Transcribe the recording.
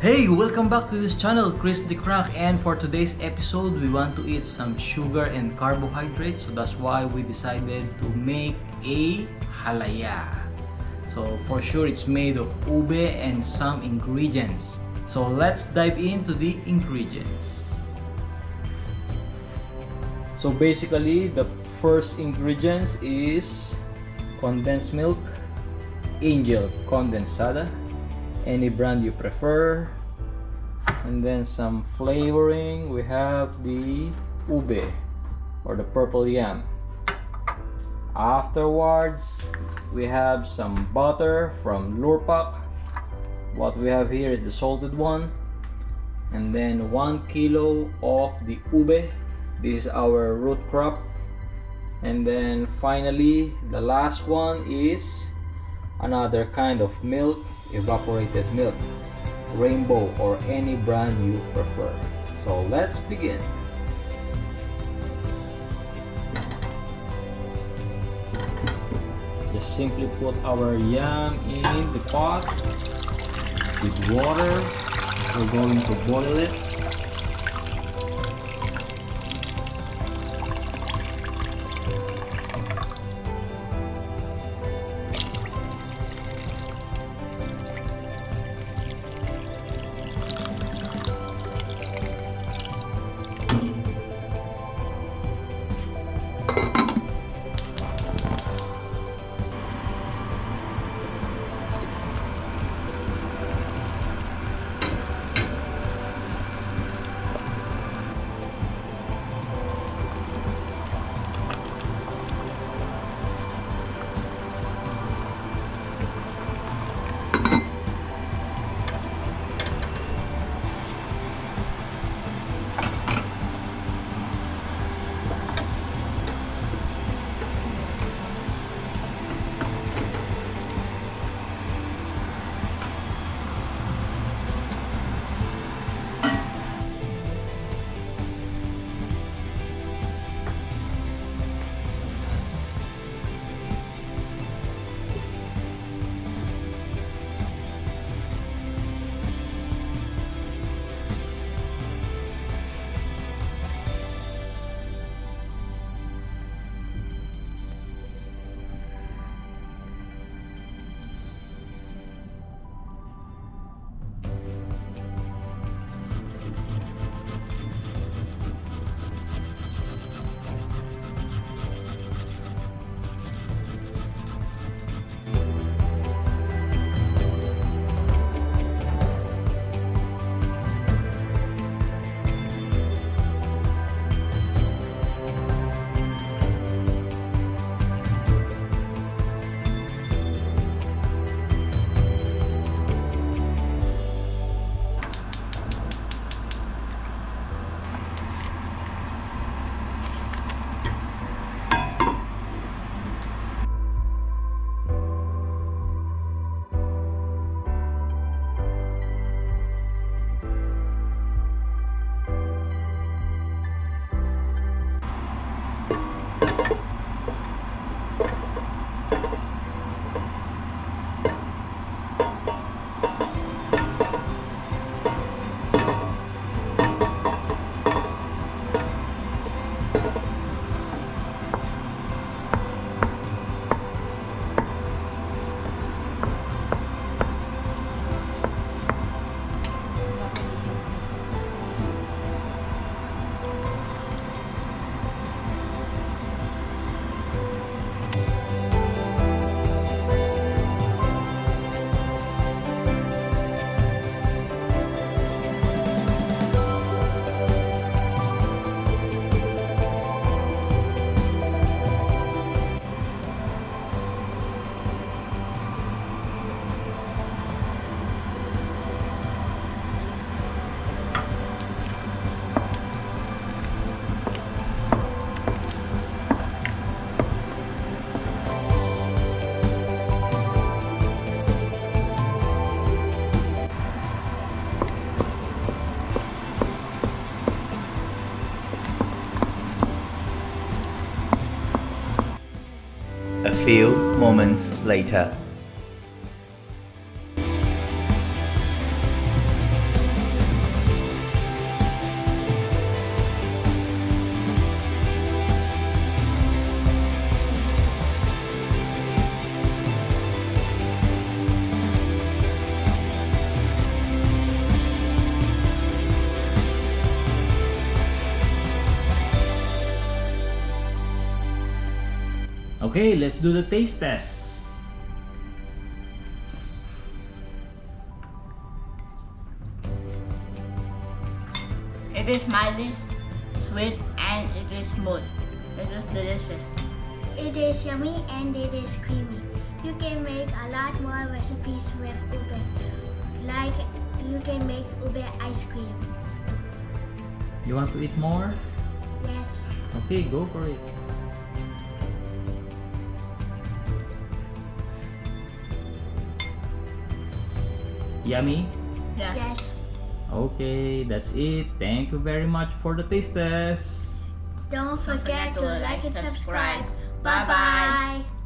Hey, welcome back to this channel, Chris the Crank and for today's episode, we want to eat some sugar and carbohydrates so that's why we decided to make a halaya. So for sure it's made of ube and some ingredients. So let's dive into the ingredients. So basically the first ingredients is condensed milk, angel condensada, any brand you prefer, and then some flavoring we have the ube or the purple yam. Afterwards we have some butter from Lurpak. What we have here is the salted one. And then one kilo of the ube. This is our root crop. And then finally the last one is another kind of milk evaporated milk rainbow or any brand you prefer. So let's begin. Just simply put our yam in the pot with water. We're going to boil it few moments later. Okay, let's do the taste test. It is mildly sweet and it is smooth. It is delicious. It is yummy and it is creamy. You can make a lot more recipes with ube. Like you can make ube ice cream. You want to eat more? Yes. Okay, go for it. Yummy? Yes. Yes. Okay, that's it. Thank you very much for the taste test. Don't forget, forget to like and subscribe. Bye bye.